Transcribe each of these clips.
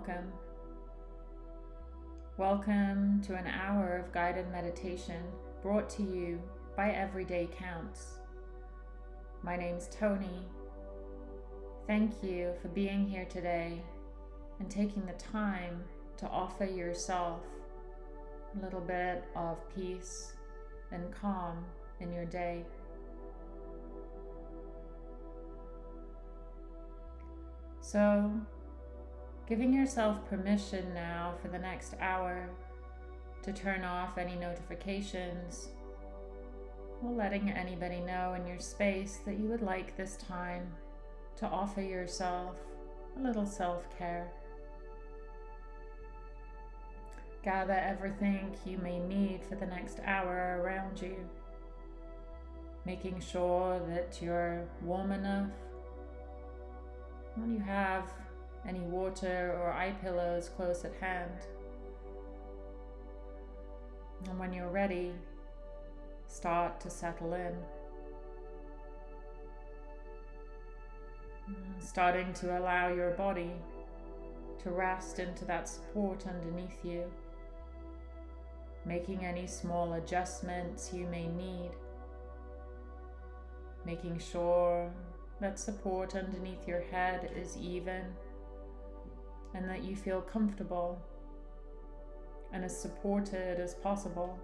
Welcome. Welcome to an hour of guided meditation brought to you by Everyday Counts. My name's Tony. Thank you for being here today and taking the time to offer yourself a little bit of peace and calm in your day. So, giving yourself permission now for the next hour to turn off any notifications or letting anybody know in your space that you would like this time to offer yourself a little self-care. Gather everything you may need for the next hour around you, making sure that you're warm enough when you have any water or eye pillows close at hand. And when you're ready, start to settle in. Starting to allow your body to rest into that support underneath you, making any small adjustments you may need, making sure that support underneath your head is even and that you feel comfortable and as supported as possible.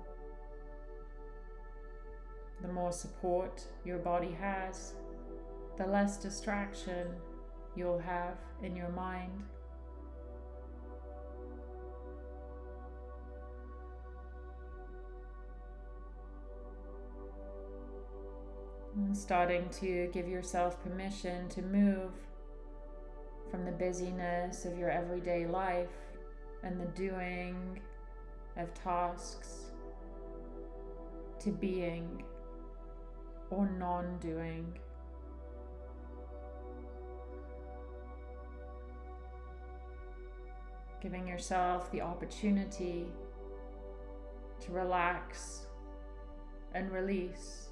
The more support your body has, the less distraction you'll have in your mind. starting to give yourself permission to move from the busyness of your everyday life and the doing of tasks to being or non-doing. Giving yourself the opportunity to relax and release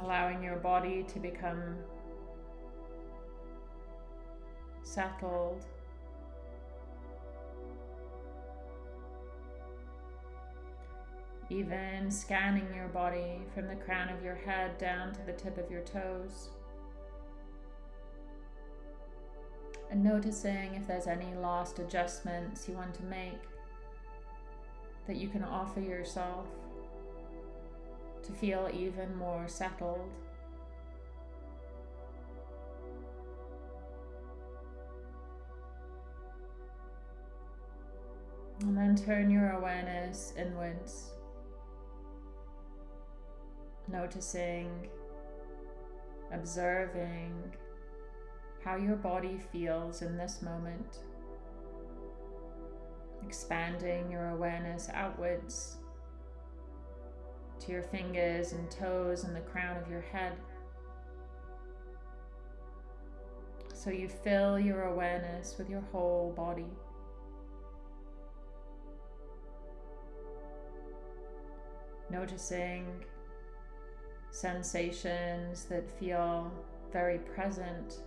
allowing your body to become settled. Even scanning your body from the crown of your head down to the tip of your toes. And noticing if there's any last adjustments you want to make that you can offer yourself to feel even more settled. And then turn your awareness inwards, noticing, observing how your body feels in this moment, expanding your awareness outwards to your fingers and toes and the crown of your head. So you fill your awareness with your whole body. Noticing sensations that feel very present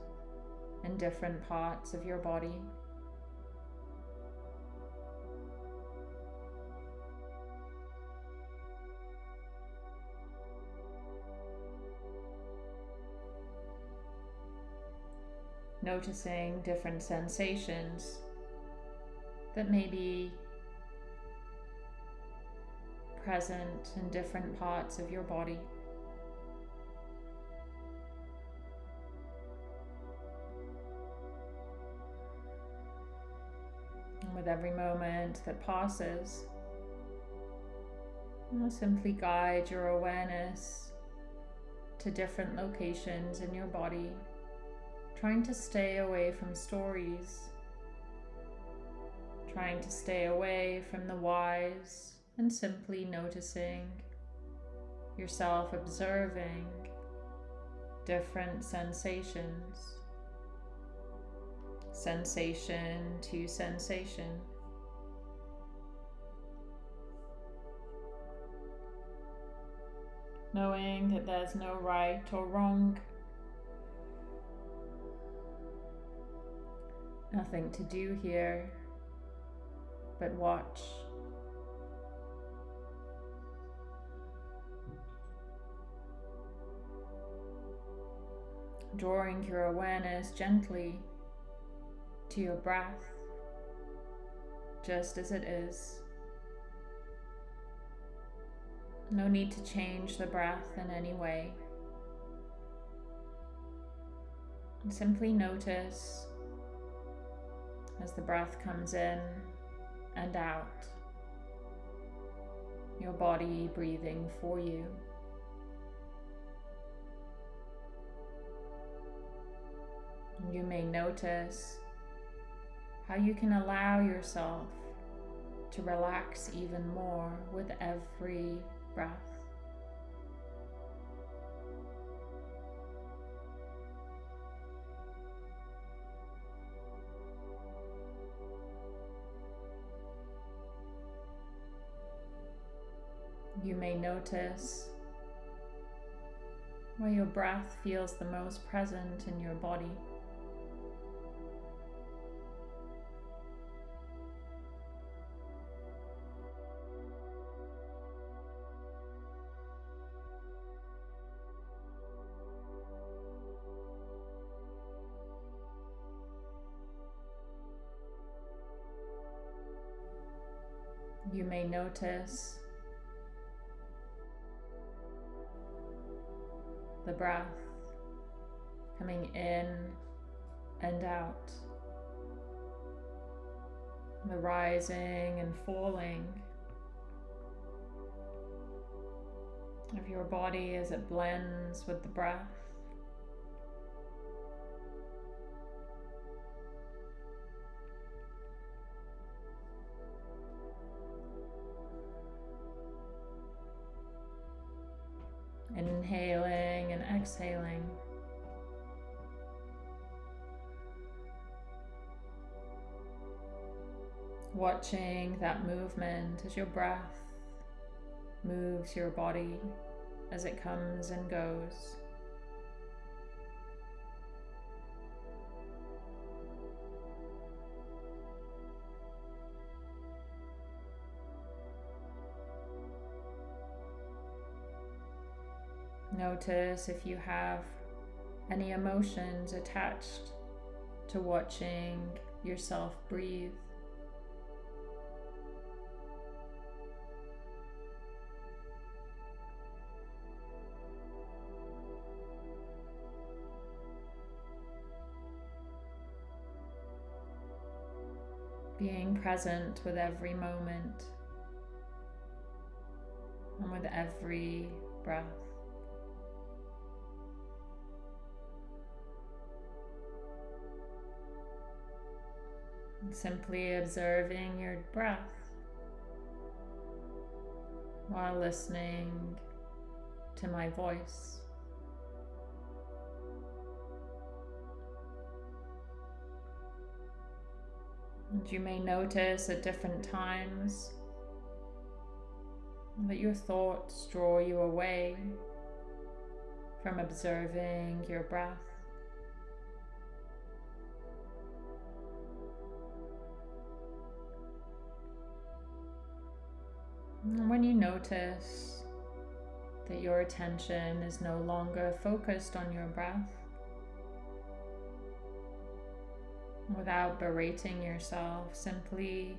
in different parts of your body. Noticing different sensations that may be present in different parts of your body. And with every moment that passes, simply guide your awareness to different locations in your body trying to stay away from stories, trying to stay away from the whys and simply noticing yourself observing different sensations, sensation to sensation. knowing that there's no right or wrong. Nothing to do here but watch. Drawing your awareness gently to your breath, just as it is. No need to change the breath in any way. simply notice as the breath comes in and out, your body breathing for you. You may notice how you can allow yourself to relax even more with every breath. You may notice where your breath feels the most present in your body. You may notice the breath coming in and out, the rising and falling of your body as it blends with the breath. Exhaling. Watching that movement as your breath moves your body as it comes and goes. Notice if you have any emotions attached to watching yourself breathe. Being present with every moment and with every breath. Simply observing your breath while listening to my voice. And you may notice at different times that your thoughts draw you away from observing your breath. And when you notice that your attention is no longer focused on your breath, without berating yourself, simply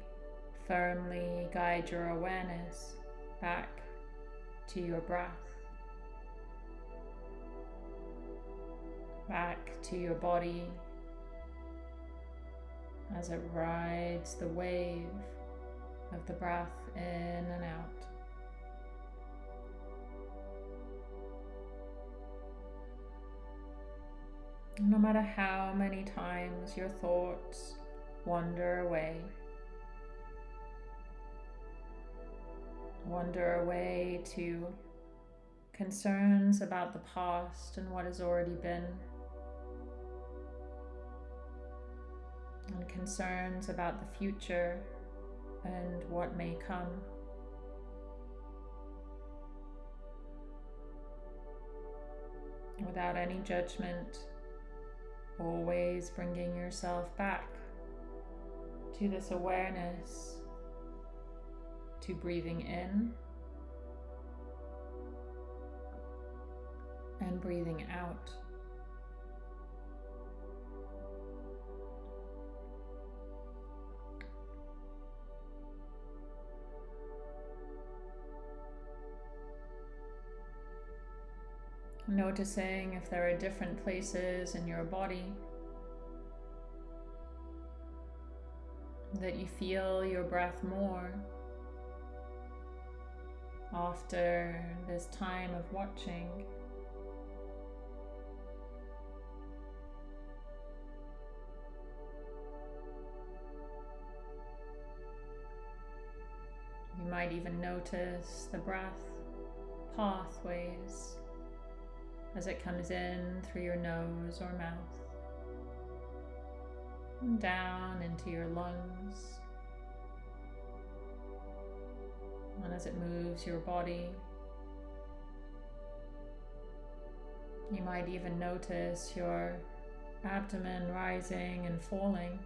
firmly guide your awareness back to your breath, back to your body as it rides the wave of the breath in and out. No matter how many times your thoughts wander away, wander away to concerns about the past and what has already been, and concerns about the future and what may come. without any judgment, always bringing yourself back to this awareness, to breathing in and breathing out. Mm. Noticing if there are different places in your body that you feel your breath more after this time of watching. You might even notice the breath pathways as it comes in through your nose or mouth and down into your lungs. And as it moves your body, you might even notice your abdomen rising and falling.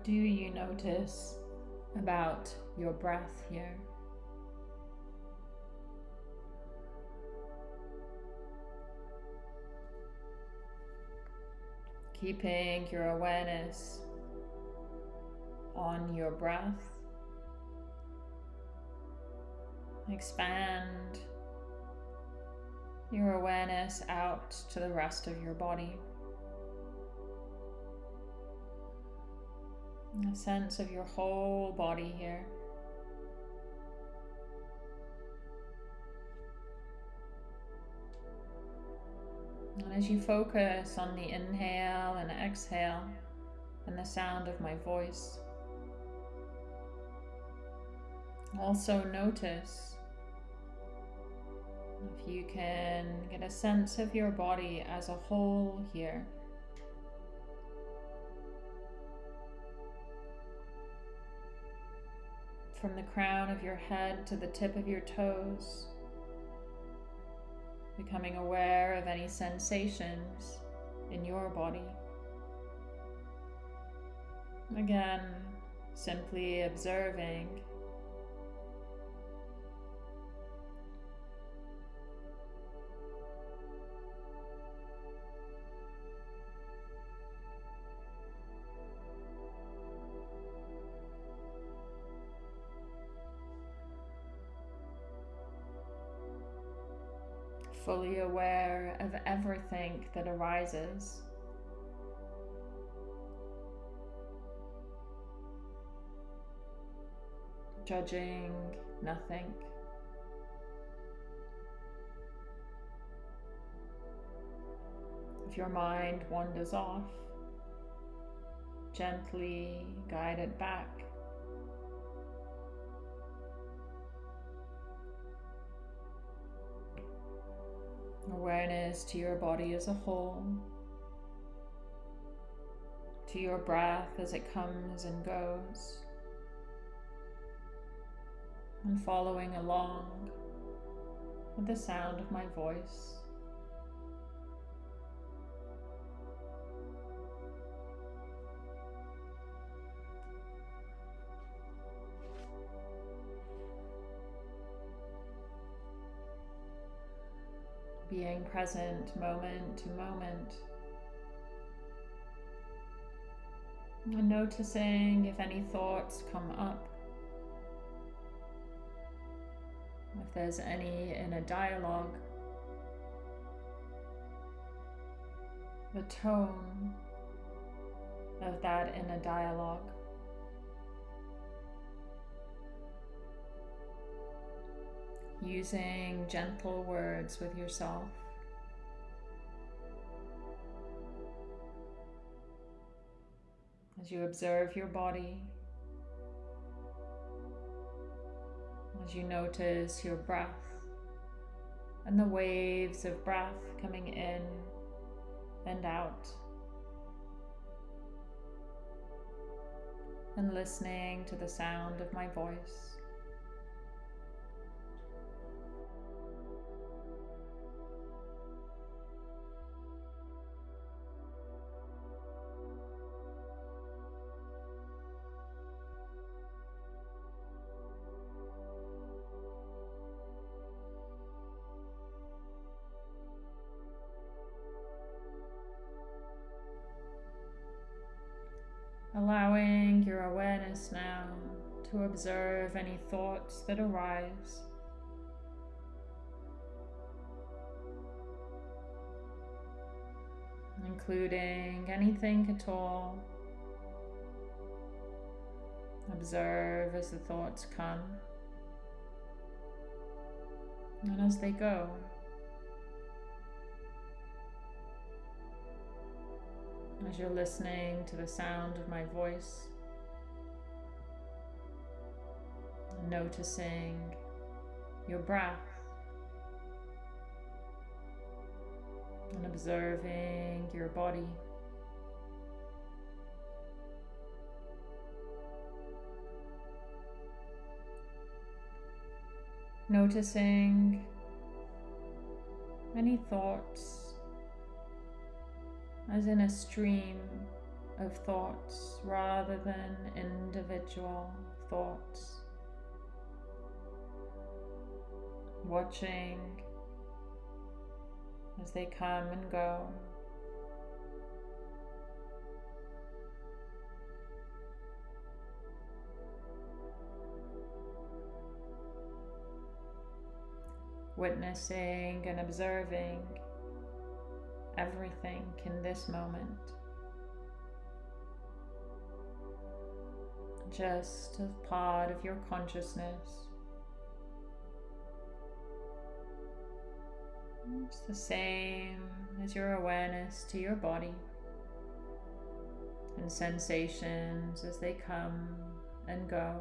What do you notice about your breath here? Keeping your awareness on your breath. Expand your awareness out to the rest of your body. A sense of your whole body here. And as you focus on the inhale and exhale and the sound of my voice, also notice if you can get a sense of your body as a whole here. From the crown of your head to the tip of your toes, becoming aware of any sensations in your body. Again, simply observing fully aware of everything that arises. Judging nothing. If your mind wanders off, gently guide it back awareness to your body as a whole, to your breath as it comes and goes, and following along with the sound of my voice. Being present moment to moment. And noticing if any thoughts come up, if there's any inner dialogue, the tone of that inner dialogue. using gentle words with yourself. As you observe your body, as you notice your breath and the waves of breath coming in and out. And listening to the sound of my voice. To observe any thoughts that arise. Including anything at all. Observe as the thoughts come and as they go. as you're listening to the sound of my voice, noticing your breath and observing your body. Noticing any thoughts as in a stream of thoughts rather than individual thoughts. Watching as they come and go. Witnessing and observing everything in this moment. Just a part of your consciousness. It's the same as your awareness to your body and sensations as they come and go.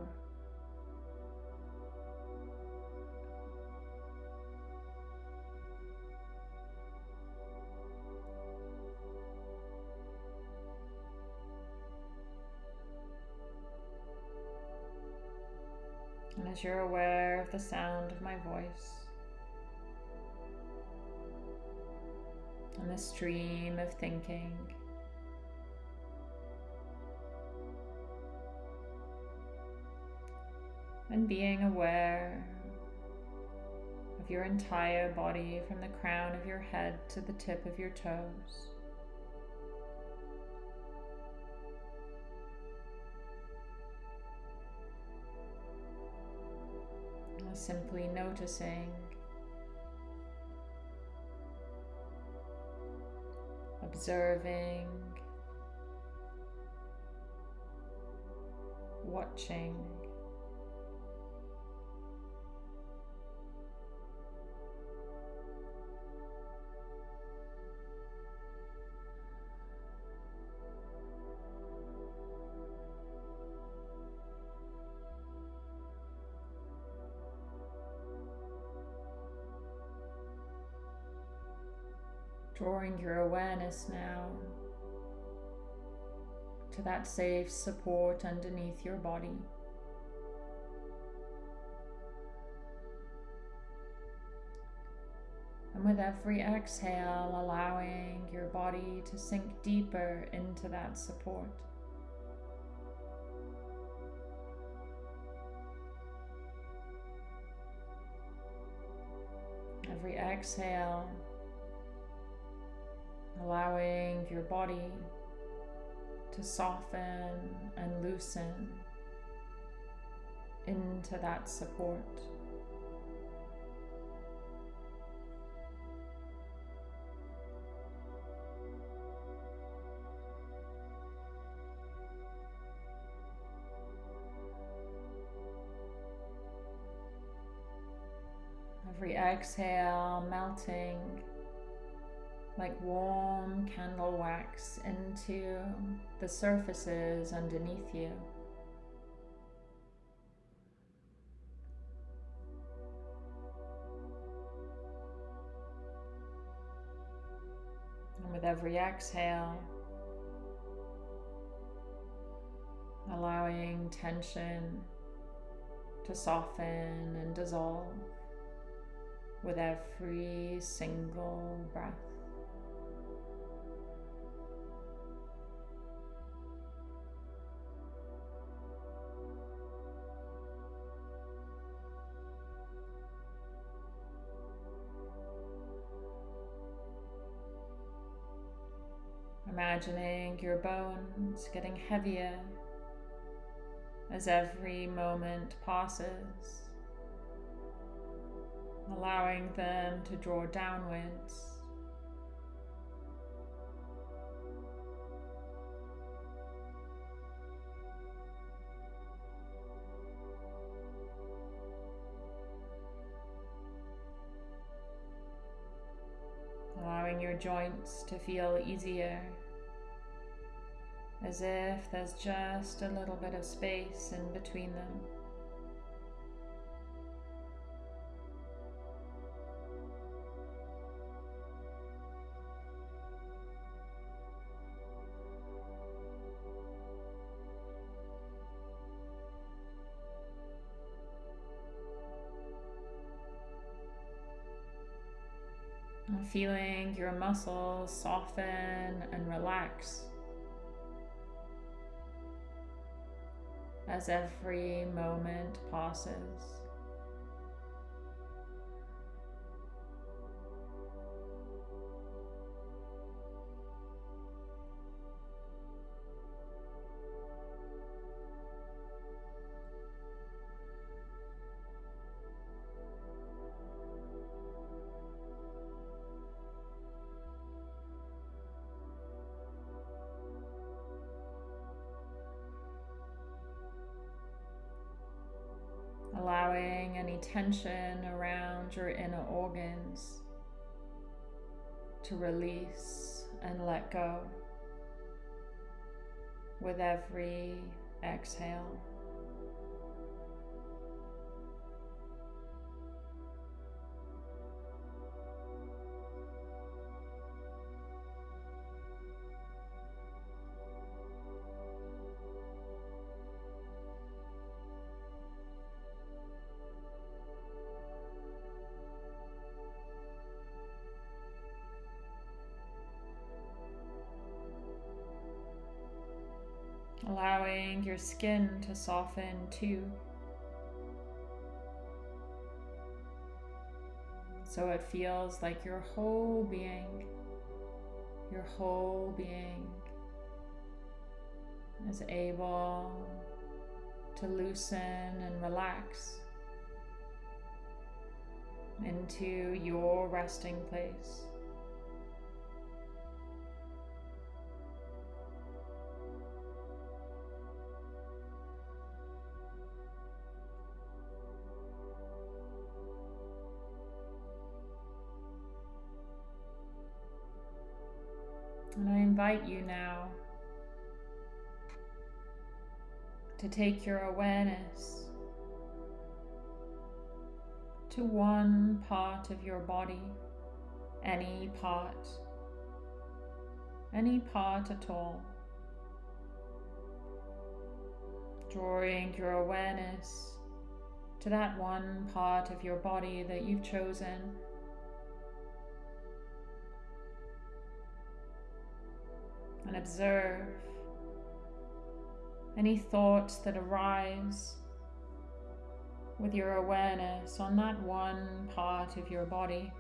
And as you're aware of the sound of my voice and the stream of thinking, and being aware of your entire body from the crown of your head to the tip of your toes. simply noticing, observing, watching. Drawing your awareness now to that safe support underneath your body. And with every exhale, allowing your body to sink deeper into that support. Every exhale, allowing your body to soften and loosen into that support. Every exhale melting like warm candle wax into the surfaces underneath you. And with every exhale, allowing tension to soften and dissolve with every single breath. Imagining your bones getting heavier as every moment passes, allowing them to draw downwards. Allowing your joints to feel easier as if there's just a little bit of space in between them. feeling your muscles soften and relax. As every moment passes. Tension around your inner organs to release and let go with every exhale. Your skin to soften too. So it feels like your whole being, your whole being is able to loosen and relax into your resting place. Invite you now to take your awareness to one part of your body, any part, any part at all. Drawing your awareness to that one part of your body that you've chosen and observe any thoughts that arise with your awareness on that one part of your body.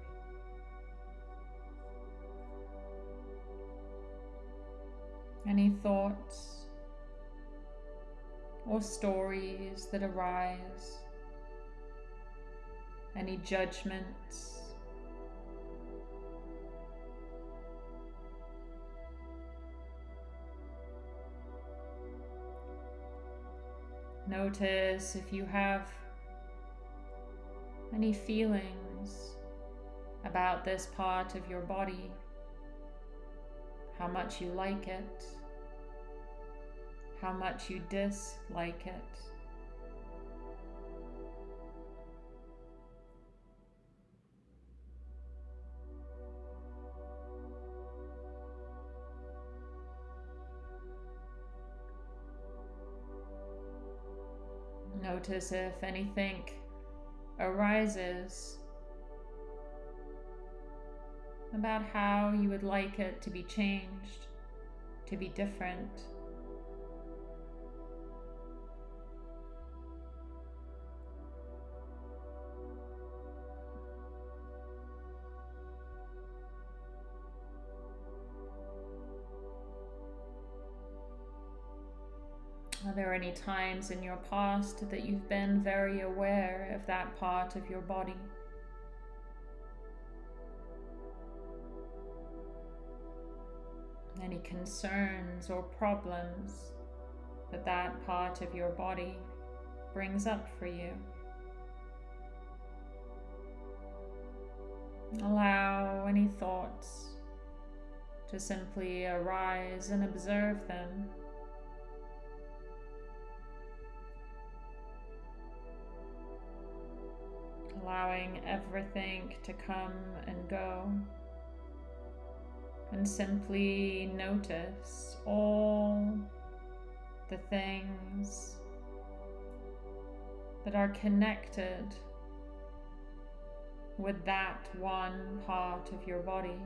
Any thoughts or stories that arise, any judgments Notice if you have any feelings about this part of your body, how much you like it, how much you dislike it. Notice if anything arises about how you would like it to be changed, to be different. There any times in your past that you've been very aware of that part of your body? Any concerns or problems that that part of your body brings up for you? Allow any thoughts to simply arise and observe them. Allowing everything to come and go. And simply notice all the things that are connected with that one part of your body.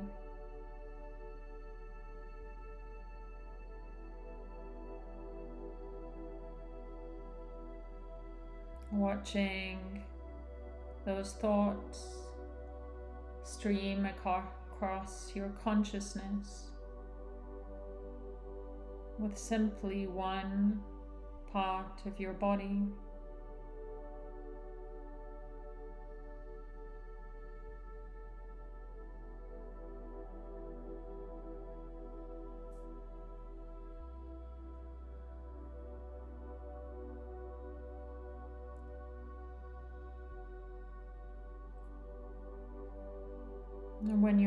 Watching those thoughts stream across your consciousness with simply one part of your body.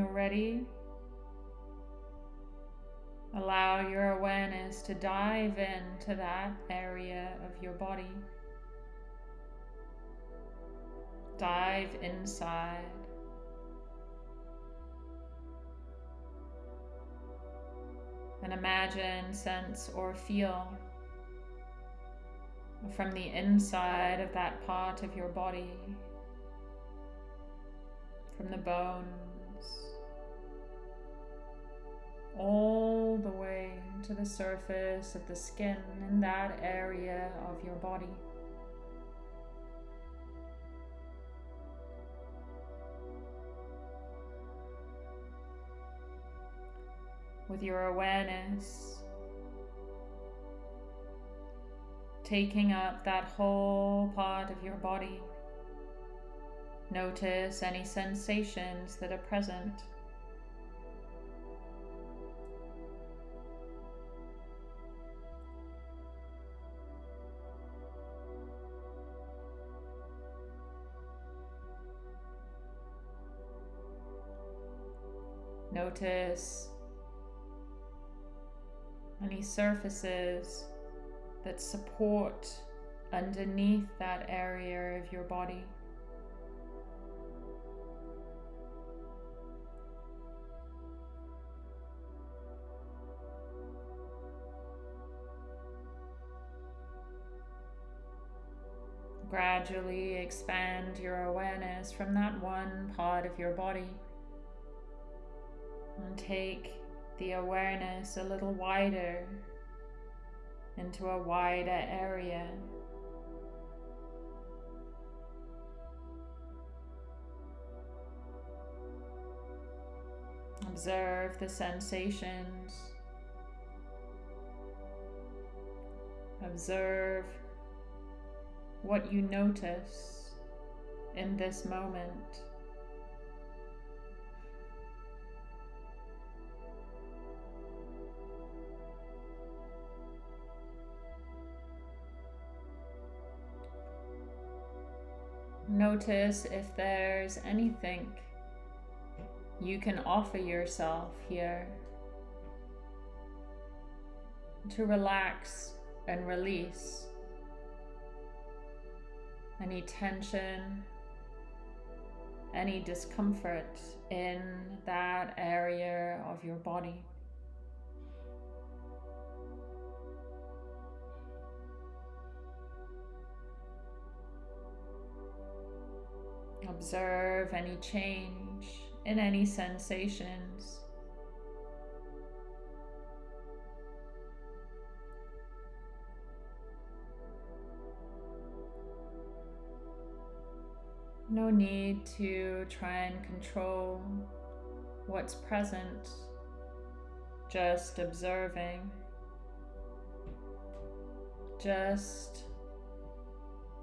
You're ready, allow your awareness to dive into that area of your body. Dive inside. And imagine, sense, or feel from the inside of that part of your body, from the bones all the way to the surface of the skin in that area of your body. With your awareness taking up that whole part of your body. Notice any sensations that are present. Notice any surfaces that support underneath that area of your body. Gradually expand your awareness from that one part of your body and take the awareness a little wider into a wider area. Observe the sensations. Observe what you notice in this moment. Notice if there's anything you can offer yourself here to relax and release any tension, any discomfort in that area of your body. Observe any change in any sensations. No need to try and control what's present, just observing, just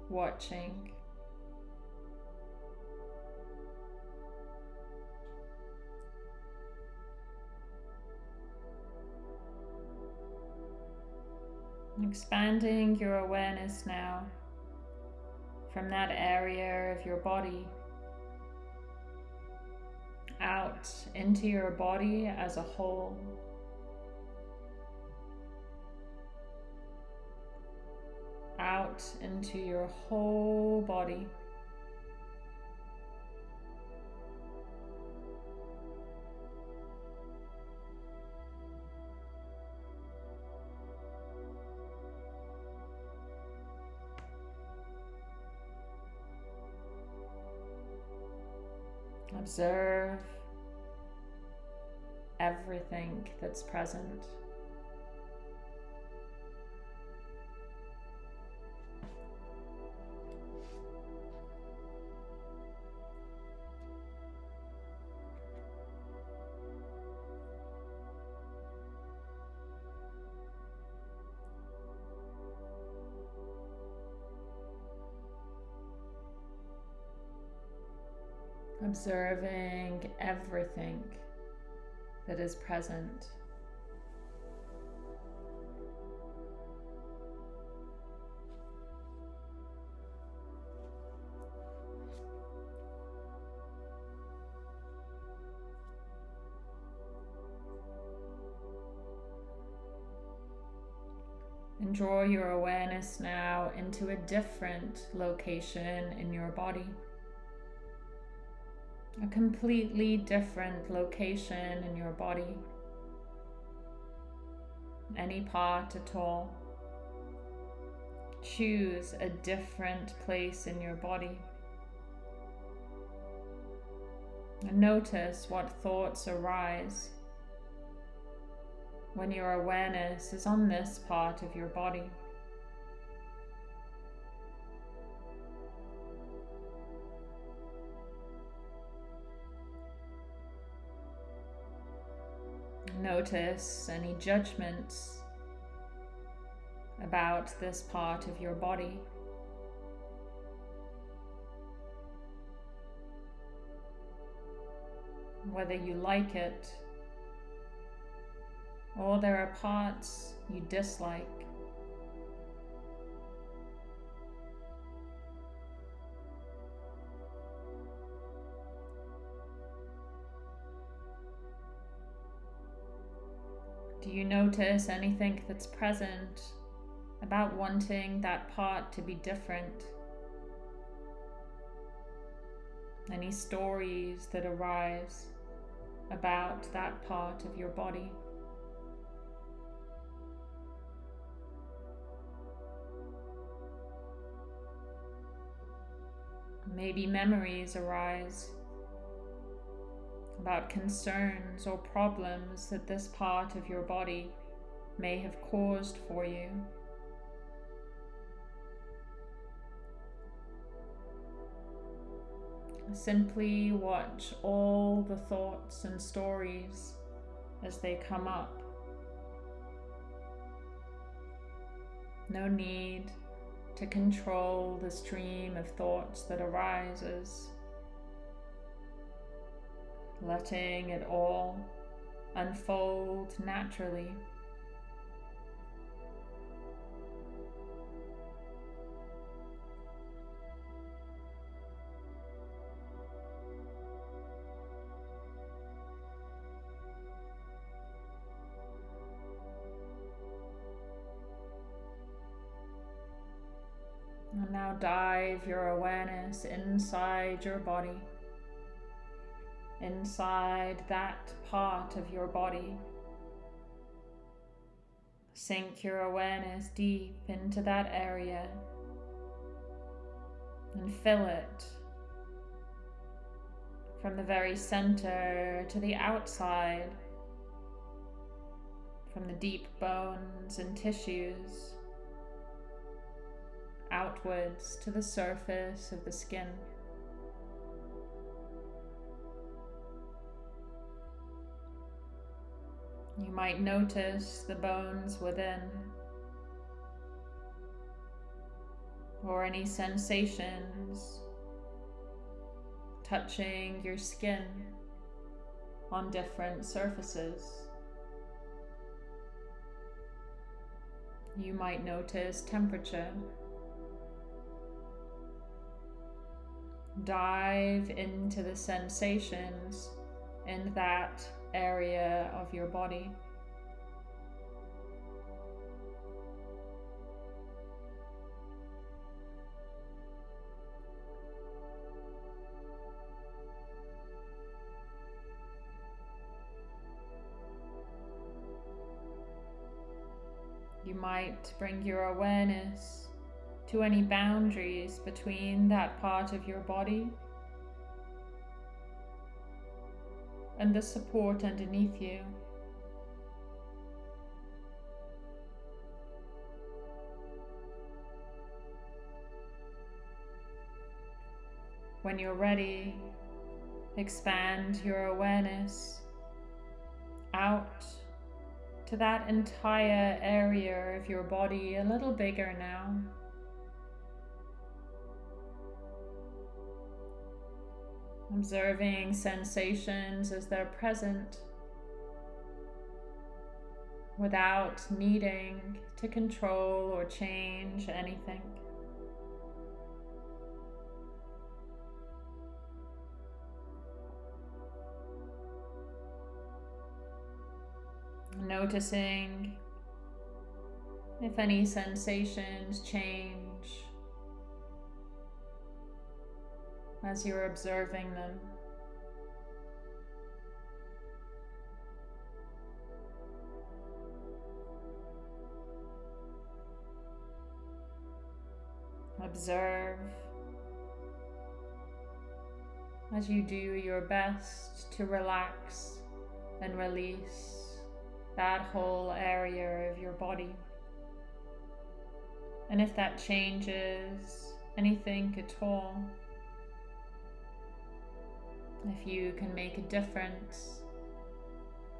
watching. Expanding your awareness now from that area of your body out into your body as a whole. Out into your whole body. Observe everything that's present. Observing everything that is present. And draw your awareness now into a different location in your body a completely different location in your body, any part at all. Choose a different place in your body. And notice what thoughts arise when your awareness is on this part of your body. Notice any judgments about this part of your body. Whether you like it or there are parts you dislike. You notice anything that's present about wanting that part to be different? Any stories that arise about that part of your body? Maybe memories arise about concerns or problems that this part of your body may have caused for you. Simply watch all the thoughts and stories as they come up. No need to control the stream of thoughts that arises letting it all unfold naturally. And now dive your awareness inside your body inside that part of your body. Sink your awareness deep into that area and fill it from the very center to the outside, from the deep bones and tissues, outwards to the surface of the skin. You might notice the bones within or any sensations touching your skin on different surfaces. You might notice temperature. Dive into the sensations in that area of your body. You might bring your awareness to any boundaries between that part of your body and the support underneath you. When you're ready, expand your awareness out to that entire area of your body a little bigger now. Observing sensations as they're present without needing to control or change anything. Noticing if any sensations change as you're observing them. Observe as you do your best to relax and release that whole area of your body. And if that changes anything at all, if you can make a difference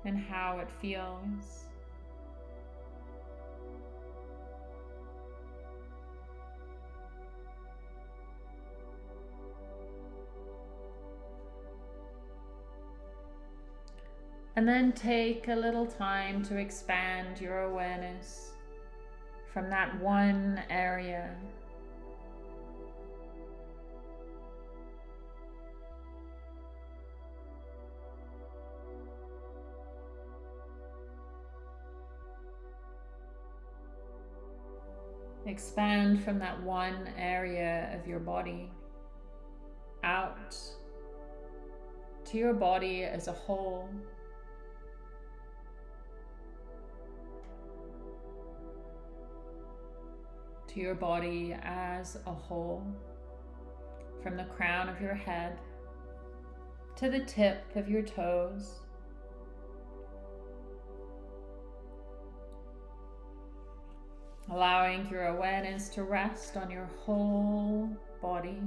in how it feels. And then take a little time to expand your awareness from that one area Expand from that one area of your body out to your body as a whole. To your body as a whole, from the crown of your head to the tip of your toes. Allowing your awareness to rest on your whole body.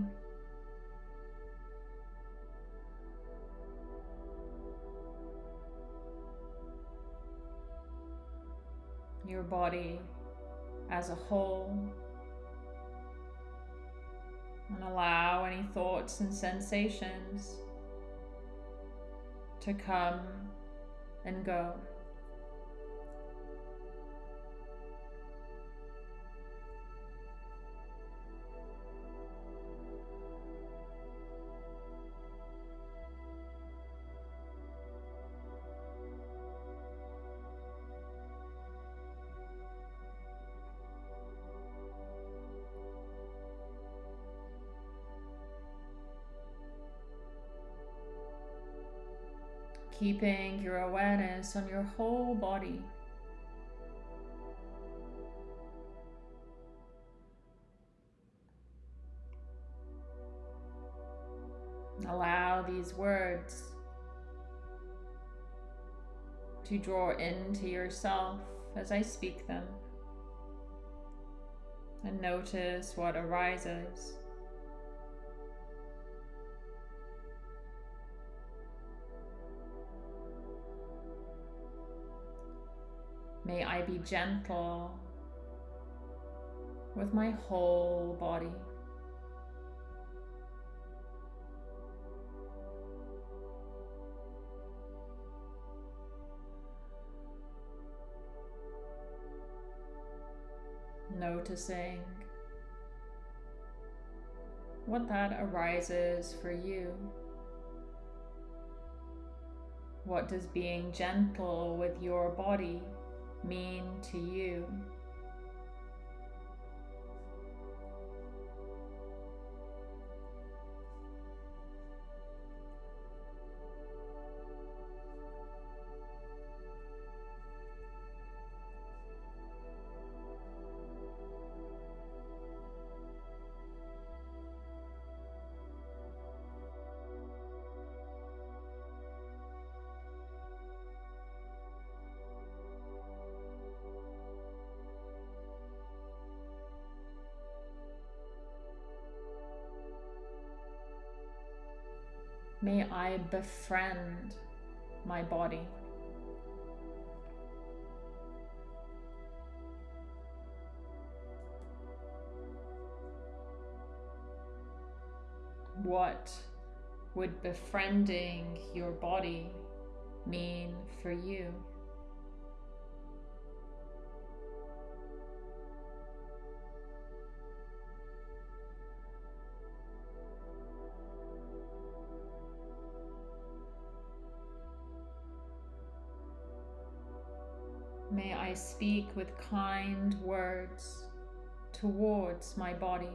Your body as a whole. And allow any thoughts and sensations to come and go. Keeping your awareness on your whole body. allow these words to draw into yourself as I speak them and notice what arises. May I be gentle with my whole body. Noticing what that arises for you. What does being gentle with your body mean to you? I befriend my body. What would befriending your body mean for you? I speak with kind words towards my body.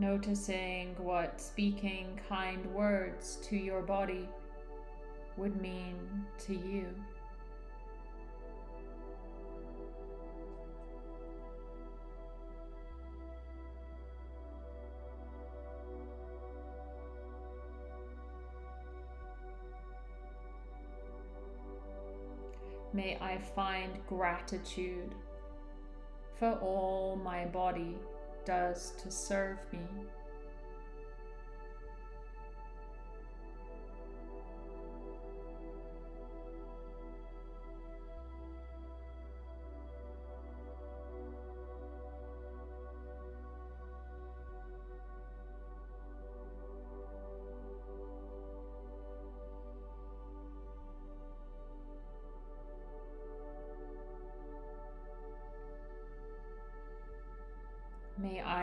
Noticing what speaking kind words to your body would mean to you. May I find gratitude for all my body does to serve me.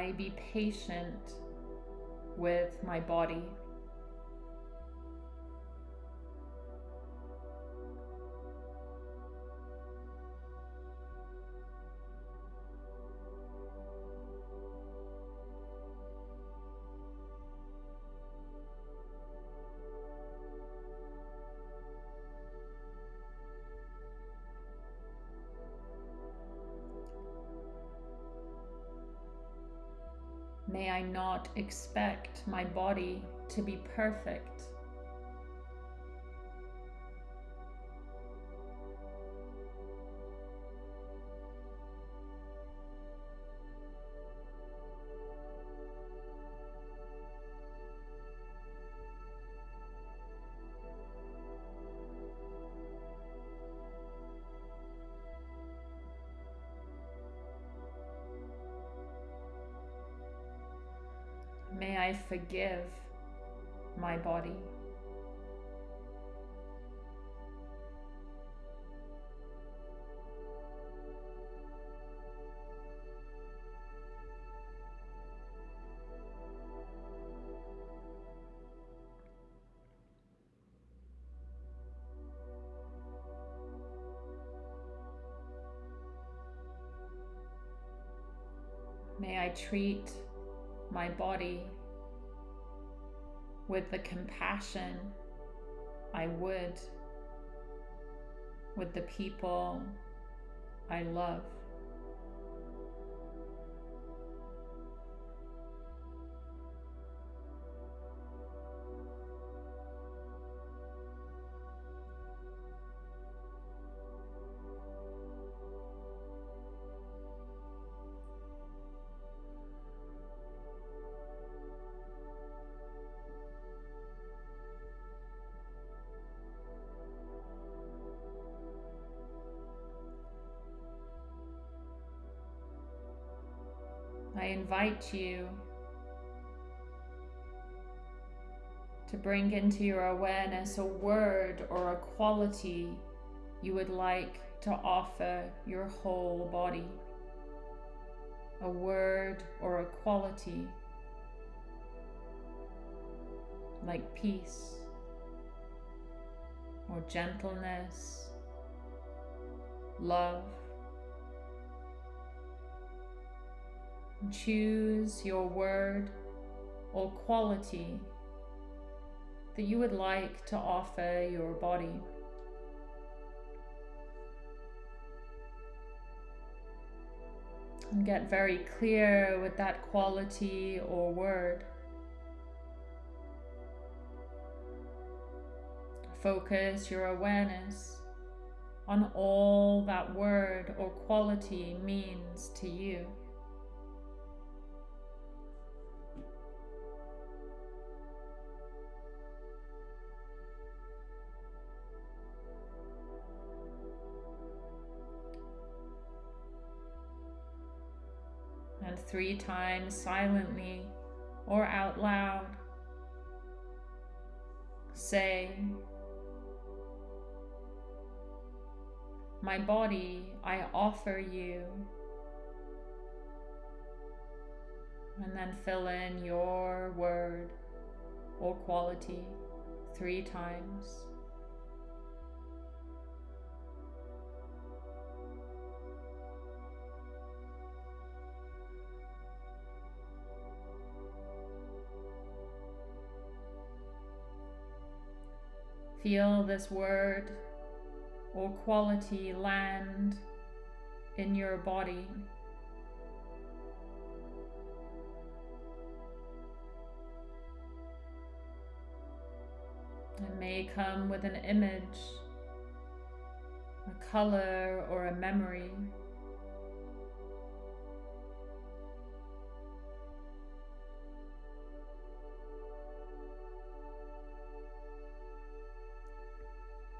I be patient with my body. May I not expect my body to be perfect. forgive my body. May I treat my body with the compassion I would with the people I love. Invite you to bring into your awareness a word or a quality you would like to offer your whole body. A word or a quality like peace or gentleness, love. Choose your word or quality that you would like to offer your body. And get very clear with that quality or word. Focus your awareness on all that word or quality means to you. Three times silently or out loud. Say, My body, I offer you. And then fill in your word or quality three times. Feel this word or quality land in your body. It may come with an image, a color, or a memory.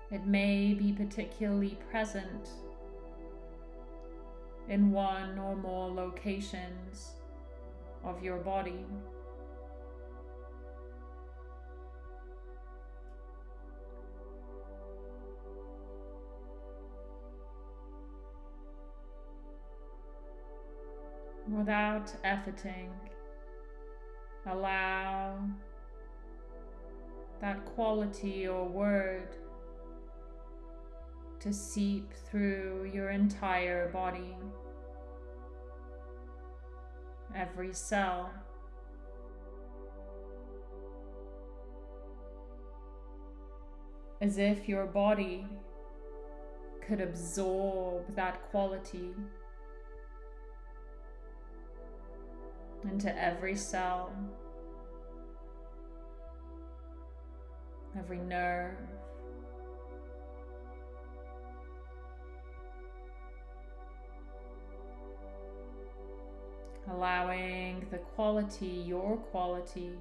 It may be particularly present in one or more locations of your body. Without efforting, allow that quality or word to seep through your entire body, every cell. As if your body could absorb that quality into every cell, every nerve, allowing the quality, your quality,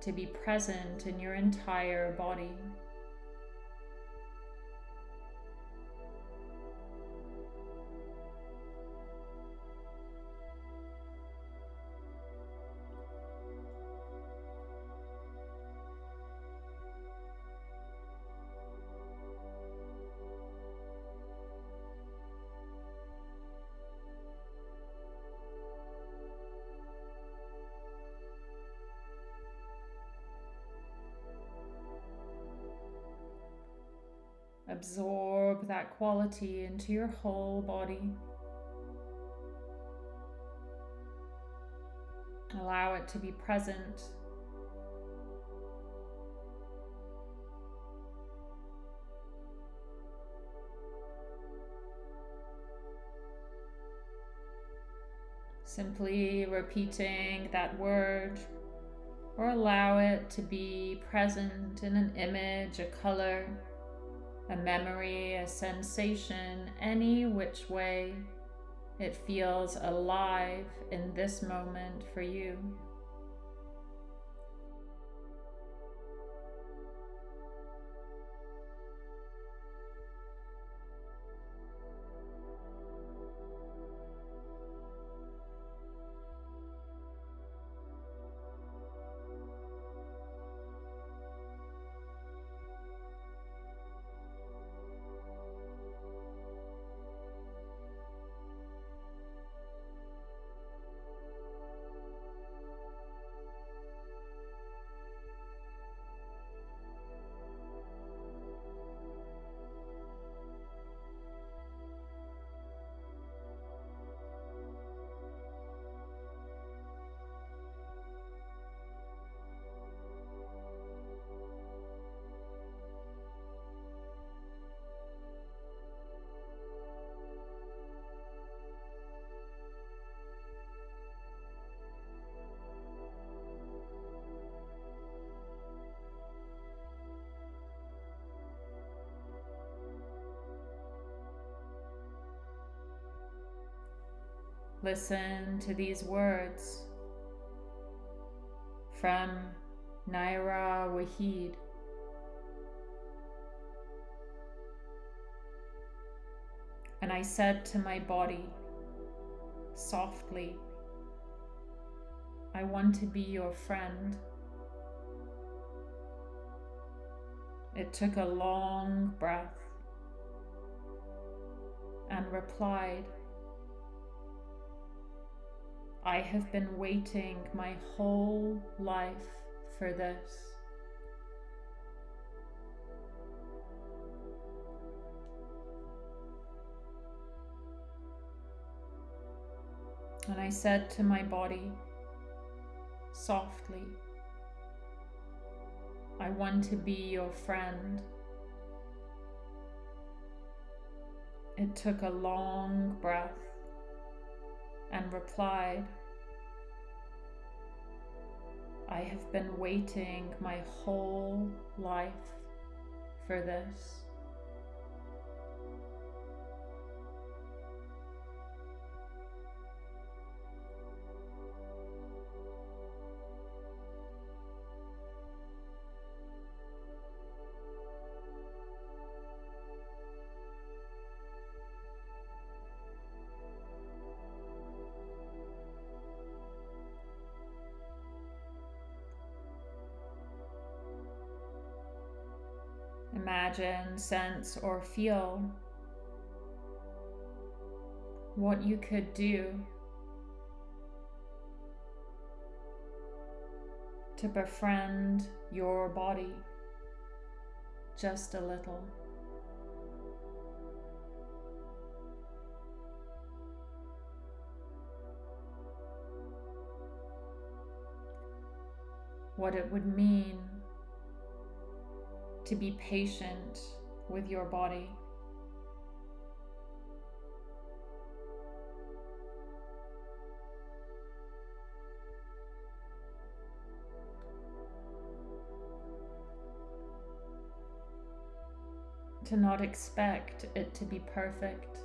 to be present in your entire body. Absorb that quality into your whole body. Allow it to be present. Simply repeating that word or allow it to be present in an image, a color, a memory, a sensation, any which way it feels alive in this moment for you. Listen to these words from Nayyirah Waheed. And I said to my body, softly, I want to be your friend. It took a long breath and replied, I have been waiting my whole life for this. And I said to my body, softly, I want to be your friend. It took a long breath and replied, I have been waiting my whole life for this. Imagine, sense, or feel what you could do to befriend your body just a little. What it would mean to be patient with your body. To not expect it to be perfect.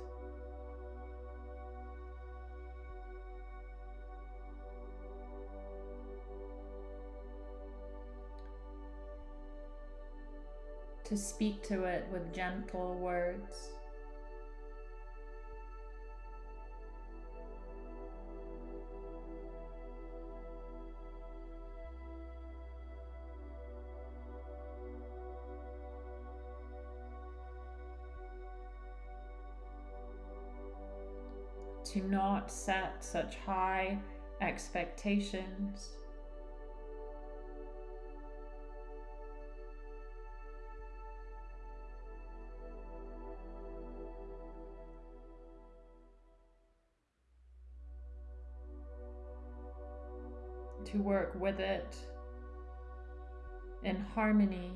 To speak to it with gentle words. To not set such high expectations. To work with it in harmony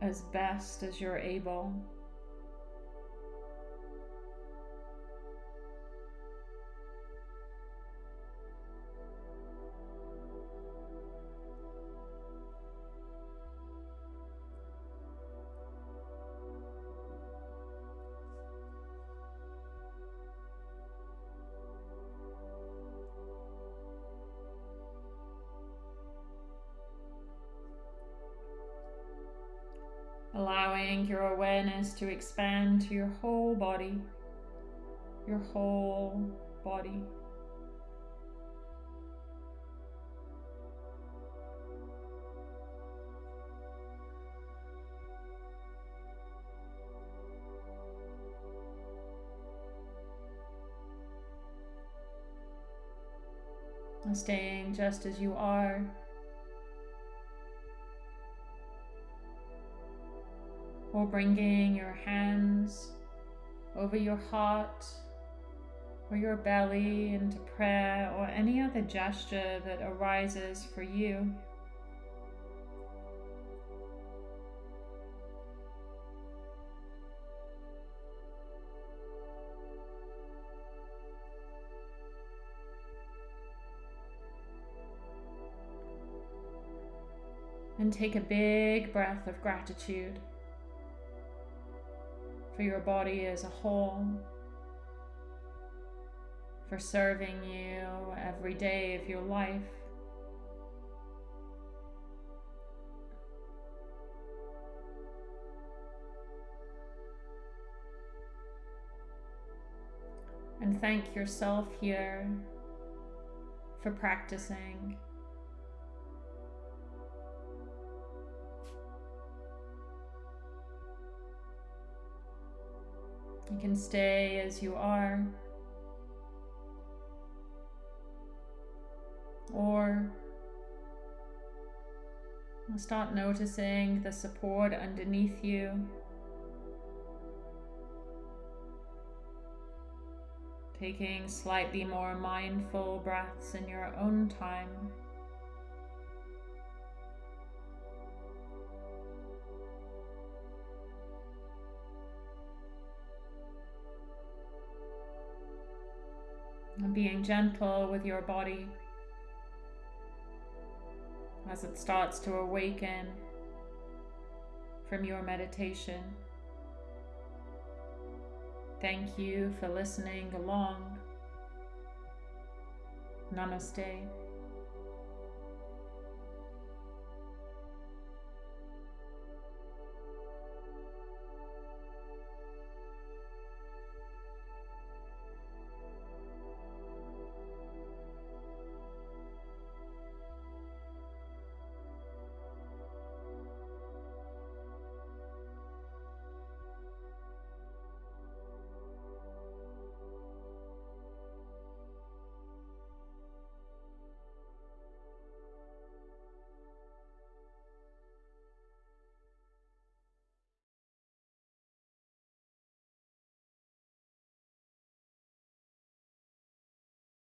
as best as you're able. Awareness to expand to your whole body, your whole body. staying just as you are or bringing your hands over your heart or your belly into prayer or any other gesture that arises for you. And take a big breath of gratitude for your body as a whole, for serving you every day of your life. And thank yourself here for practicing. You can stay as you are. Or start noticing the support underneath you. Taking slightly more mindful breaths in your own time. Being gentle with your body as it starts to awaken from your meditation. Thank you for listening along. Namaste.